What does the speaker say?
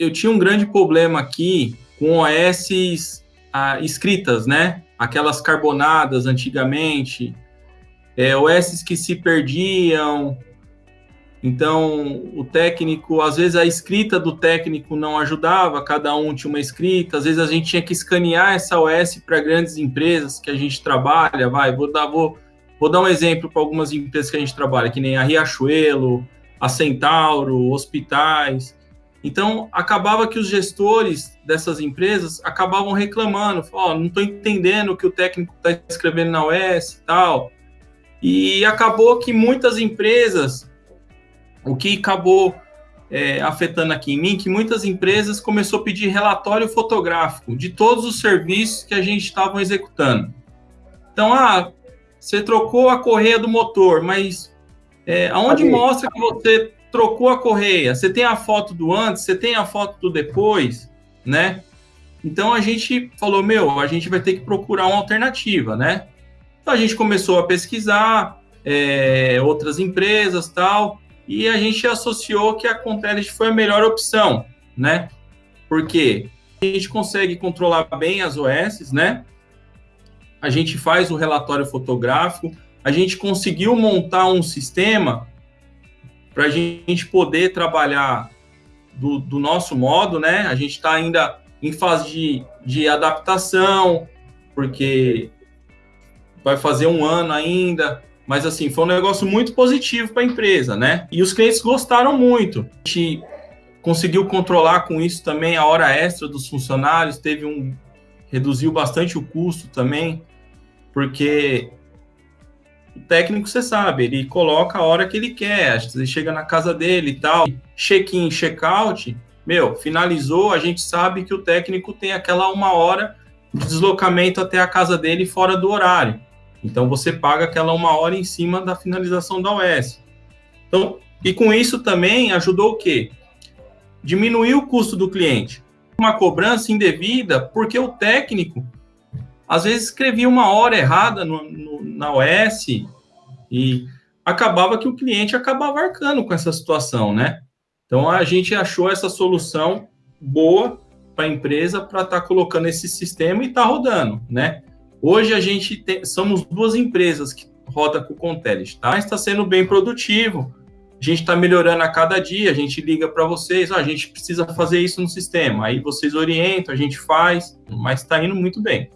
eu tinha um grande problema aqui com OS ah, escritas, né? Aquelas carbonadas antigamente, é, OS que se perdiam. Então, o técnico, às vezes a escrita do técnico não ajudava, cada um tinha uma escrita, às vezes a gente tinha que escanear essa OS para grandes empresas que a gente trabalha, vai, vou dar, vou, vou dar um exemplo para algumas empresas que a gente trabalha, que nem a Riachuelo, a Centauro, hospitais. Então, acabava que os gestores dessas empresas acabavam reclamando, oh, não estou entendendo o que o técnico está escrevendo na OS e tal. E acabou que muitas empresas, o que acabou é, afetando aqui em mim, que muitas empresas começou a pedir relatório fotográfico de todos os serviços que a gente estava executando. Então, ah, você trocou a correia do motor, mas é, aonde mostra que você trocou a correia? Você tem a foto do antes, você tem a foto do depois, né? Então a gente falou, meu, a gente vai ter que procurar uma alternativa, né? Então a gente começou a pesquisar é, outras empresas tal, e a gente associou que a Contelligent foi a melhor opção, né? Porque a gente consegue controlar bem as OS, né? A gente faz o relatório fotográfico, a gente conseguiu montar um sistema para a gente poder trabalhar do, do, nosso modo, né? A gente está ainda em fase de, de adaptação, porque vai fazer um ano ainda, mas assim, foi um negócio muito positivo para a empresa, né? E os clientes gostaram muito. A gente conseguiu controlar com isso também a hora extra dos funcionários, teve um reduziu bastante o custo também, porque o técnico, você sabe, ele coloca a hora que ele quer, você chega na casa dele e tal, check-in, check-out, meu, finalizou, a gente sabe que o técnico tem aquela uma hora de deslocamento até a casa dele fora do horário. Então, você paga aquela uma hora em cima da finalização da OS. Então, e com isso também ajudou o quê? Diminuir o custo do cliente. Uma cobrança indevida, porque o técnico às vezes escrevia uma hora errada no, na OS e acabava que o cliente acabava arcando com essa situação, né? Então a gente achou essa solução boa para a empresa para estar tá colocando esse sistema e estar tá rodando, né? Hoje a gente tem, somos duas empresas que roda com o Contelis, tá? Está sendo bem produtivo. A gente está melhorando a cada dia. A gente liga para vocês, ah, a gente precisa fazer isso no sistema. Aí vocês orientam, a gente faz, mas está indo muito bem.